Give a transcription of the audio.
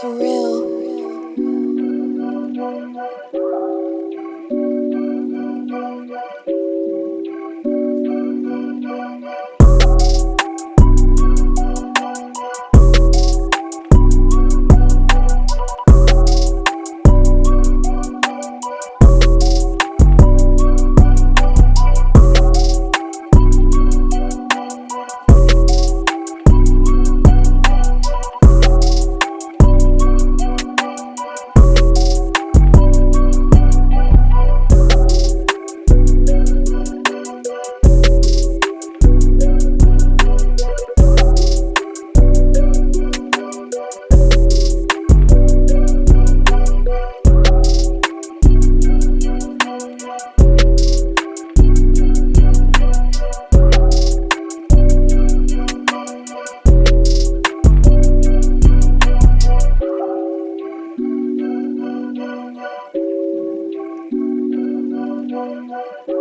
surreal. Música